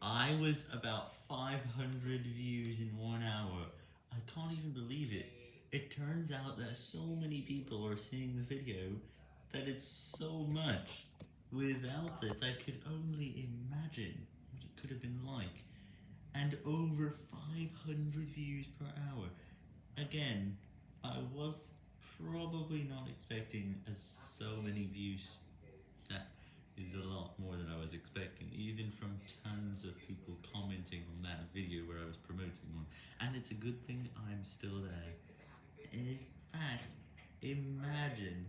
I was about 500 views in one hour. I can't even believe it. It turns out that so many people are seeing the video that it's so much. Without it, I could only imagine what it could have been like. And over 500 views per hour. Again, I was probably not expecting as so many views. That is a lot more than I was expecting, even from of people commenting on that video where I was promoting one. And it's a good thing I'm still there. In fact, imagine